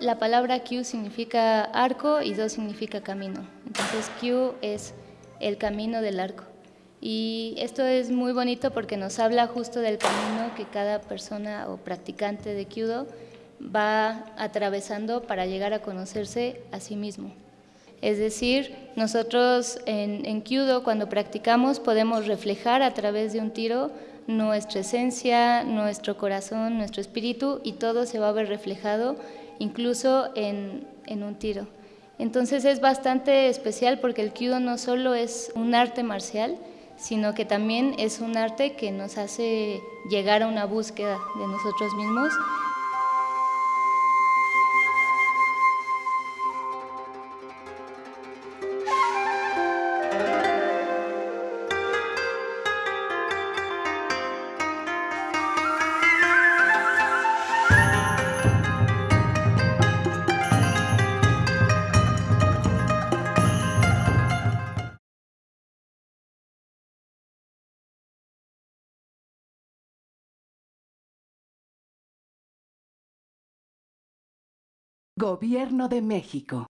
la palabra Kyu significa arco y Do significa camino. Entonces Kyu es el camino del arco. Y esto es muy bonito porque nos habla justo del camino que cada persona o practicante de Kyudo va atravesando para llegar a conocerse a sí mismo. Es decir, nosotros en, en Kyudo cuando practicamos podemos reflejar a través de un tiro nuestra esencia, nuestro corazón, nuestro espíritu y todo se va a ver reflejado incluso en, en un tiro. Entonces es bastante especial porque el Kyudo no solo es un arte marcial, sino que también es un arte que nos hace llegar a una búsqueda de nosotros mismos Gobierno de México.